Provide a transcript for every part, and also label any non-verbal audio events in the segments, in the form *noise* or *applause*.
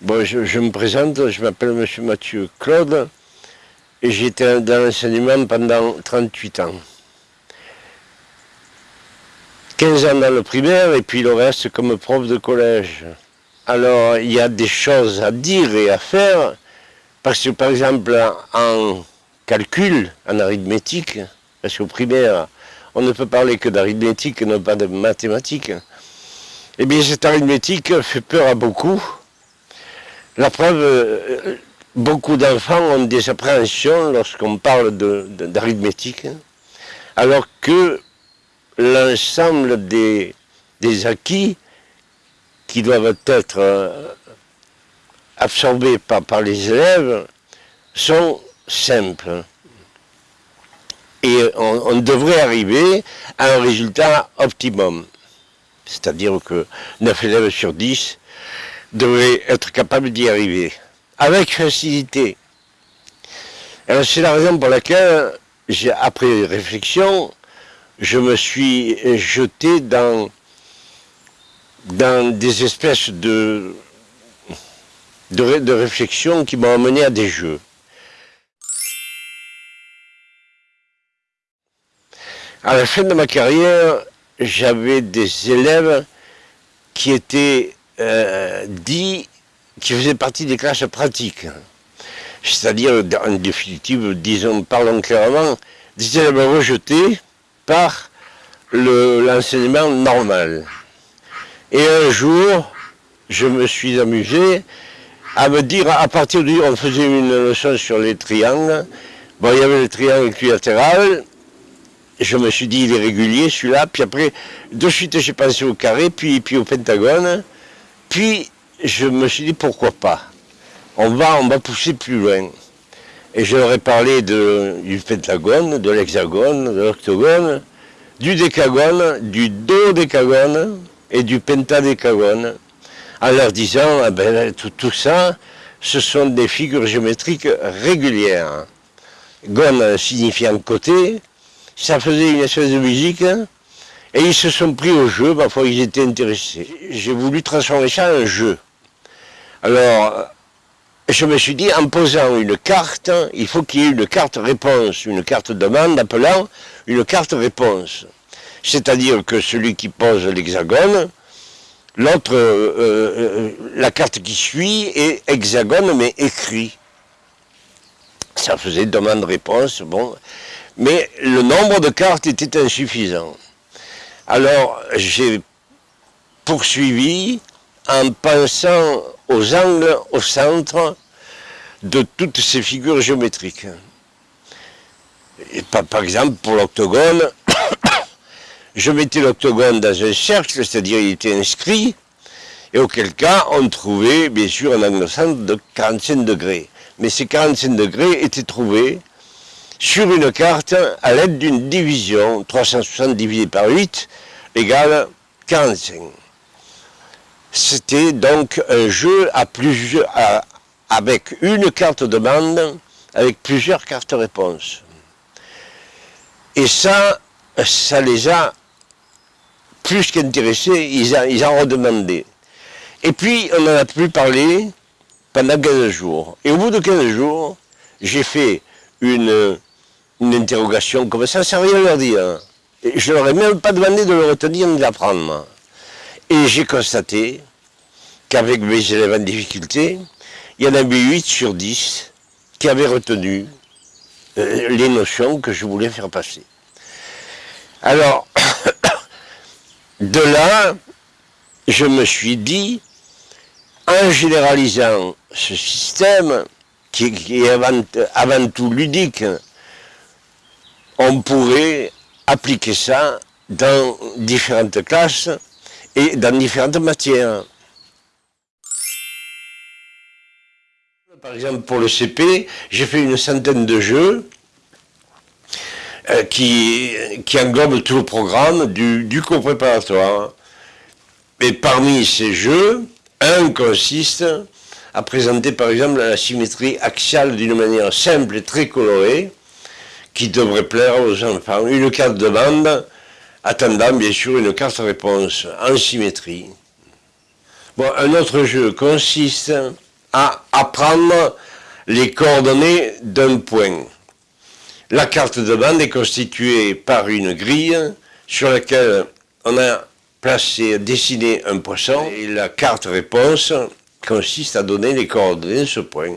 Bon, je, me présente, je m'appelle M. Mathieu Claude et j'étais dans l'enseignement pendant 38 ans. 15 ans dans le primaire et puis le reste comme prof de collège. Alors, il y a des choses à dire et à faire, parce que par exemple, en calcul, en arithmétique, parce qu'au primaire, on ne peut parler que d'arithmétique et non pas de mathématiques, eh bien cette arithmétique fait peur à beaucoup. La preuve, euh, beaucoup d'enfants ont des appréhensions lorsqu'on parle d'arithmétique, alors que l'ensemble des, acquis qui doivent être euh, absorbés par, les élèves sont simples. Et on, devrait arriver à un résultat optimum. C'est-à-dire que 9 élèves sur 10 devraient être capables d'y arriver. Avec facilité. C'est la raison pour laquelle, après réflexion, je me suis jeté dans, dans des espèces de, de, de réflexions qui m'ont amené à des jeux. À la fin de ma carrière, j'avais des élèves qui étaient euh, dits, qui faisaient partie des classes pratiques. C'est-à-dire, en définitive, disons, parlons clairement, des élèves rejetés par l'enseignement normal. Et un jour, je me suis amusé à me dire, à partir du on faisait une leçon sur les triangles, bon, il y avait le triangle équilatéral, je me suis dit, il est régulier celui-là, puis après, de suite j'ai pensé au carré, puis au pentagone, puis je me suis dit, pourquoi pas? On va, on va pousser plus loin. Et je leur ai parlé du pentagone, de l'hexagone, de l'octogone, du décagone, du dodécagone et du pentadécagone, en leur disant, ah ben, tout, tout, ça, ce sont des figures géométriques régulières. Gone signifiant côté, ça faisait une espèce de musique, et ils se sont pris au jeu, parfois ils étaient intéressés. J'ai voulu transformer ça en jeu. Alors, je me suis dit, en posant une carte, il faut qu'il y ait une carte réponse, une carte demande appelant une carte réponse. C'est-à-dire que celui qui pose l'hexagone, l'autre, euh, euh, la carte qui suit est hexagone mais écrit. Ça faisait demande-réponse, bon. Mais le nombre de cartes était insuffisant. Alors j'ai poursuivi en pensant aux angles au centre de toutes ces figures géométriques. par, exemple, pour l'octogone, *coughs* je mettais l'octogone dans un cercle, c'est-à-dire il était inscrit, et auquel cas on trouvait bien sûr un angle centre de 45 degrés. Mais ces 45 degrés étaient trouvés sur une carte à l'aide d'une division, 360 divisé par 8 égale 45. C'était donc un jeu avec une carte demande, avec plusieurs cartes réponses. Et ça, ça les a plus qu'intéressés, ils, ils en redemandé. Et puis, on n'en a plus parlé pendant 15 jours. Et au bout de 15 jours, j'ai fait une, une interrogation comme ça, ça rien leur dire. Je leur ai même pas demandé de le retenir ni d'apprendre. Et j'ai constaté qu'avec mes élèves en difficulté, il y en avait 8 sur 10 qui avaient retenu euh, les notions que je voulais faire passer. Alors, *coughs* de là, je me suis dit, en généralisant ce système, qui, est avant tout ludique, on pourrait appliquer ça dans différentes classes et dans différentes matières. Par exemple, pour le CP, j'ai fait une centaine de jeux euh, qui, englobent tout le programme du, du cours préparatoire. Et parmi ces jeux, un consiste à présenter par exemple la symétrie axiale d'une manière simple et très colorée, qui devrait plaire aux enfants. Une carte de bande attendant bien sûr une carte réponse en symétrie. Bon, un autre jeu consiste à apprendre les coordonnées d'un point. La carte de bande est constituée par une grille sur laquelle on a placé, dessiné un poisson et la carte réponse consiste à donner les coordonnées de ce point.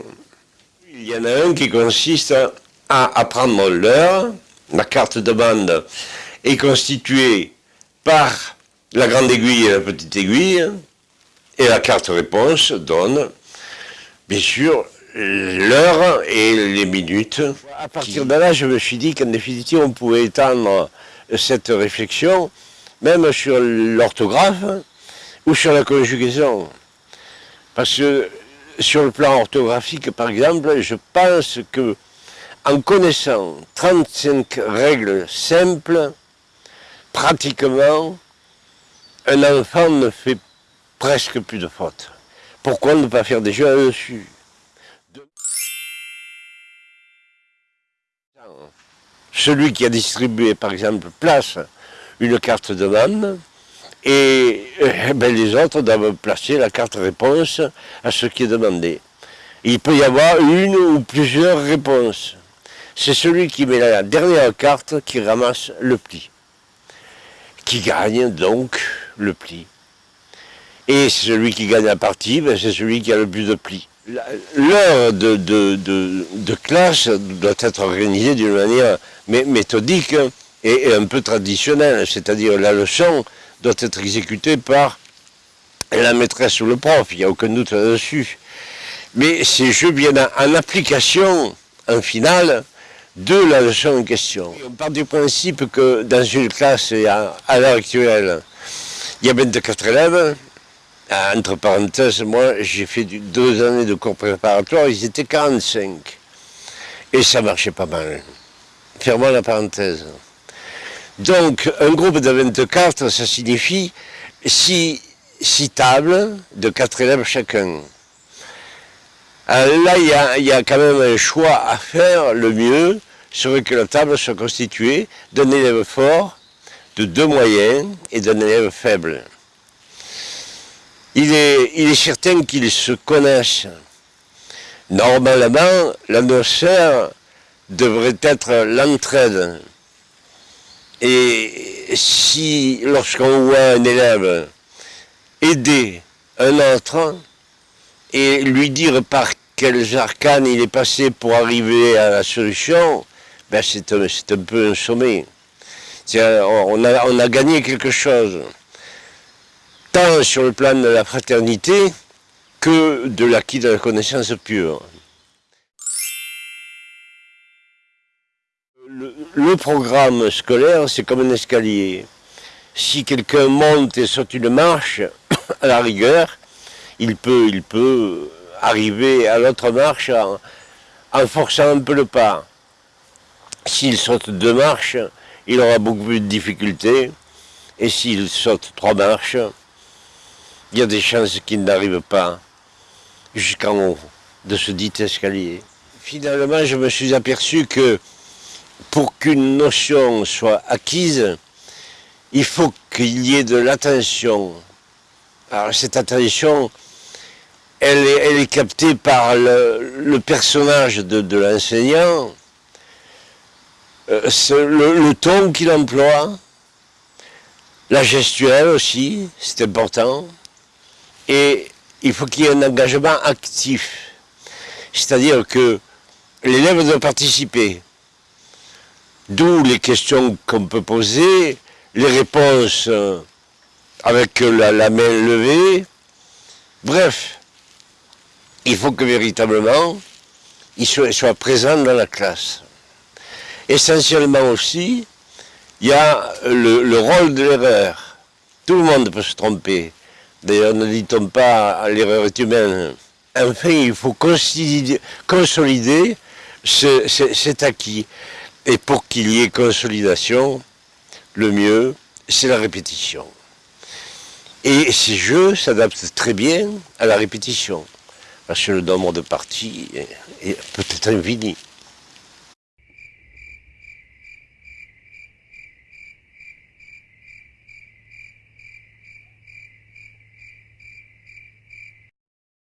Il y en a un qui consiste à apprendre l'heure. La carte de bande est constituée par la grande aiguille et la petite aiguille. Et la carte réponse donne, bien sûr, l'heure et les minutes. À partir de là, je me suis dit qu'en définitive, on pouvait étendre cette réflexion même sur l'orthographe ou sur la conjugaison. Parce que sur le plan orthographique, par exemple, je pense que en connaissant 35 règles simples, pratiquement, un enfant ne fait presque plus de fautes. Pourquoi ne pas faire des jeux là-dessus Celui qui a distribué, par exemple, place une carte de demande, et eh ben, les autres doivent placer la carte réponse à ce qui est demandé. Il peut y avoir une ou plusieurs réponses. C'est celui qui met la dernière carte qui ramasse le pli, qui gagne donc le pli. Et celui qui gagne la partie, ben, c'est celui qui a le plus de plis. L'heure de, classe doit être organisée d'une manière méthodique et, un peu traditionnelle, c'est-à-dire la leçon doit être exécutée par la maîtresse ou le prof, il n'y a aucun doute là-dessus. Mais ces jeux viennent en application, en finale, de la leçon en question. On part du principe que dans une classe, à l'heure actuelle, il y a 24 élèves, entre parenthèses, moi j'ai fait deux années de cours préparatoires, ils étaient 45. Et ça marchait pas mal. Fermons la parenthèse. Donc un groupe de 24, ça signifie 6, tables de 4 élèves chacun. là, il y, a, quand même un choix à faire, le mieux serait que la table soit constituée d'un élève fort, de deux moyens et d'un élève faible il est, certain qu'ils se connaissent. Normalement, l'atmosphère devrait être l'entraide. Et si, lorsqu'on voit un élève aider un autre et lui dire par quels arcanes il est passé pour arriver à la solution, ben c'est un, un, peu un sommet. On a, on a gagné quelque chose tant sur le plan de la fraternité que de l'acquis de la connaissance pure. Le, programme scolaire, c'est comme un escalier. Si quelqu'un monte et saute une marche, *coughs* à la rigueur, il peut, il peut arriver à l'autre marche en, en forçant un peu le pas. S'il saute deux marches, il aura beaucoup plus de difficultés. Et s'il saute trois marches, il y a des chances qu'il n'arrive pas jusqu'en haut de ce dit escalier. Finalement, je me suis aperçu que pour qu'une notion soit acquise, il faut qu'il y ait de l'attention. Alors cette attention, elle est, captée par le, personnage de, l'enseignant, euh, le ton qu'il emploie, la gestuelle aussi, c'est important. Et il faut qu'il y ait un engagement actif. C'est-à-dire que l'élève doit participer. D'où les questions qu'on peut poser, les réponses euh, avec la, main levée. Bref, il faut que véritablement, il soit, présent dans la classe. Essentiellement aussi, il y a le rôle de l'erreur. Tout le monde peut se tromper. D'ailleurs, ne dit-on pas l'erreur est humaine. Enfin, il faut consolider, cet acquis. Et pour qu'il y ait consolidation, le mieux, c'est la répétition. Et ces jeux s'adaptent très bien à la répétition, parce que le nombre de parties est peut-être infini.